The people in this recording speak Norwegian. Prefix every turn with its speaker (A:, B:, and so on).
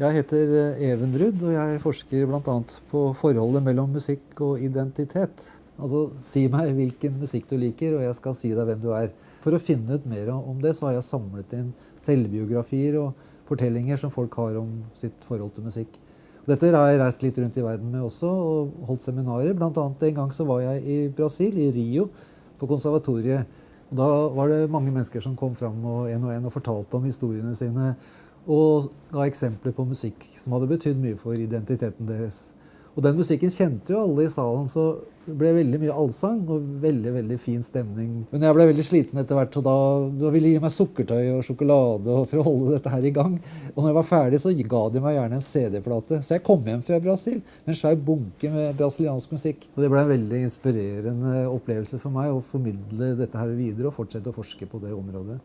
A: Jeg heter eh, Even Rudd, og jeg forsker bl.a. på forholdet mellom musikk og identitet. Altså, Si meg hvilken musikk du liker, og jeg skal si deg hvem du er. For å finne ut mer om det, så har jeg samlet inn selvbiografier og fortellinger som folk har om sitt forhold til musikk. Dette har jeg reist litt rundt i verden med også, og holdt seminarer. Blant annet en gang så var jeg i Brasil, i Rio, på konservatoriet. Og da var det mange mennesker som kom fram og en og en og fortalte om historiene sine. Og ga eksempler på musikk som hadde betydd mye for identiteten deres. Og den musikken kjente jo alle i salen, så det ble veldig mye allsang og veldig veldig fin stemning. Men jeg ble veldig sliten etter hvert, så da, da ville de gi meg sukkertøy og sjokolade for å holde dette her i gang. Og når jeg var ferdig, så ga de meg gjerne en CD-plate. Så jeg kom hjem fra Brasil med en svær bunke med brasiliansk musikk. Så det ble en veldig inspirerende opplevelse for meg å formidle dette her videre og fortsette å forske på det området.